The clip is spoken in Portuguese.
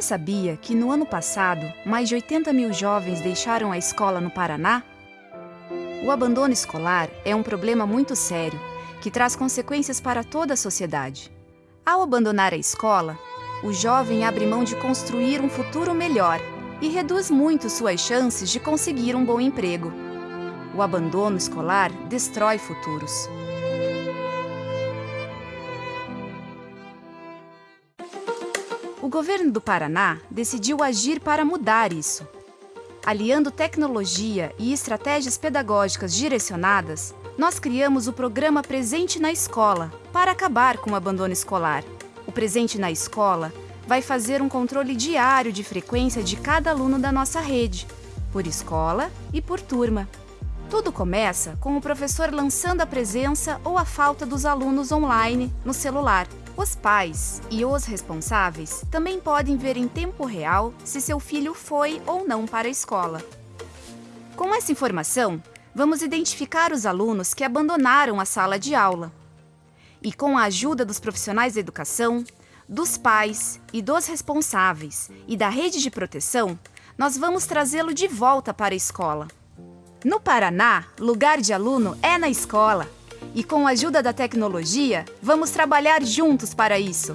sabia que no ano passado, mais de 80 mil jovens deixaram a escola no Paraná? O abandono escolar é um problema muito sério, que traz consequências para toda a sociedade. Ao abandonar a escola, o jovem abre mão de construir um futuro melhor e reduz muito suas chances de conseguir um bom emprego. O abandono escolar destrói futuros. O governo do Paraná decidiu agir para mudar isso. Aliando tecnologia e estratégias pedagógicas direcionadas, nós criamos o programa Presente na Escola para acabar com o abandono escolar. O Presente na Escola vai fazer um controle diário de frequência de cada aluno da nossa rede, por escola e por turma. Tudo começa com o professor lançando a presença ou a falta dos alunos online no celular. Os pais e os responsáveis também podem ver em tempo real se seu filho foi ou não para a escola. Com essa informação, vamos identificar os alunos que abandonaram a sala de aula. E com a ajuda dos profissionais da educação, dos pais e dos responsáveis e da rede de proteção, nós vamos trazê-lo de volta para a escola. No Paraná, lugar de aluno é na escola. E com a ajuda da tecnologia, vamos trabalhar juntos para isso.